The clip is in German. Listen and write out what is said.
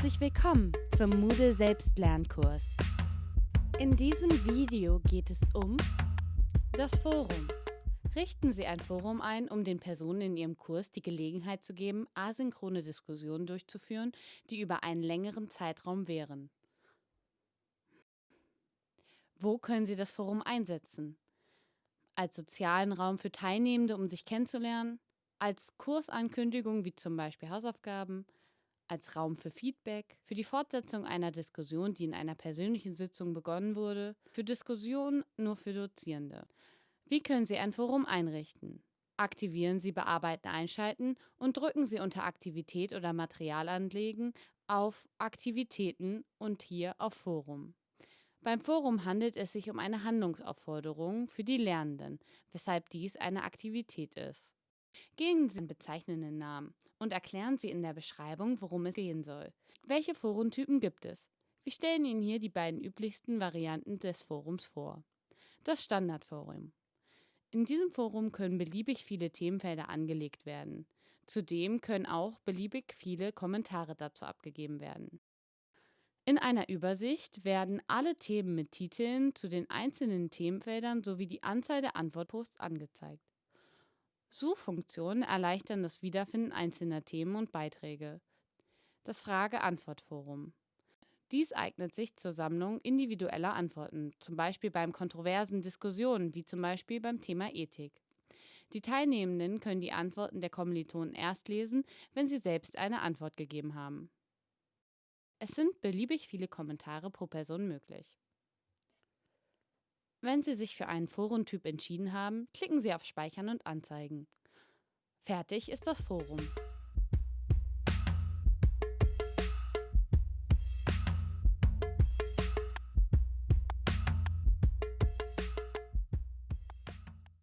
Herzlich willkommen zum Moodle Selbstlernkurs. In diesem Video geht es um das Forum. Richten Sie ein Forum ein, um den Personen in Ihrem Kurs die Gelegenheit zu geben, asynchrone Diskussionen durchzuführen, die über einen längeren Zeitraum währen. Wo können Sie das Forum einsetzen? Als sozialen Raum für Teilnehmende, um sich kennenzulernen, als Kursankündigung wie zum Beispiel Hausaufgaben, als Raum für Feedback, für die Fortsetzung einer Diskussion, die in einer persönlichen Sitzung begonnen wurde, für Diskussionen nur für Dozierende. Wie können Sie ein Forum einrichten? Aktivieren Sie Bearbeiten einschalten und drücken Sie unter Aktivität oder Material anlegen auf Aktivitäten und hier auf Forum. Beim Forum handelt es sich um eine Handlungsaufforderung für die Lernenden, weshalb dies eine Aktivität ist. Geben Sie den bezeichnenden Namen und erklären Sie in der Beschreibung, worum es gehen soll. Welche Forentypen gibt es? Wir stellen Ihnen hier die beiden üblichsten Varianten des Forums vor. Das Standardforum. In diesem Forum können beliebig viele Themenfelder angelegt werden. Zudem können auch beliebig viele Kommentare dazu abgegeben werden. In einer Übersicht werden alle Themen mit Titeln zu den einzelnen Themenfeldern sowie die Anzahl der Antwortposts angezeigt. Suchfunktionen erleichtern das Wiederfinden einzelner Themen und Beiträge. Das Frage-Antwort-Forum. Dies eignet sich zur Sammlung individueller Antworten, zum Beispiel beim kontroversen Diskussionen, wie zum Beispiel beim Thema Ethik. Die Teilnehmenden können die Antworten der Kommilitonen erst lesen, wenn sie selbst eine Antwort gegeben haben. Es sind beliebig viele Kommentare pro Person möglich. Wenn Sie sich für einen Forentyp entschieden haben, klicken Sie auf Speichern und Anzeigen. Fertig ist das Forum.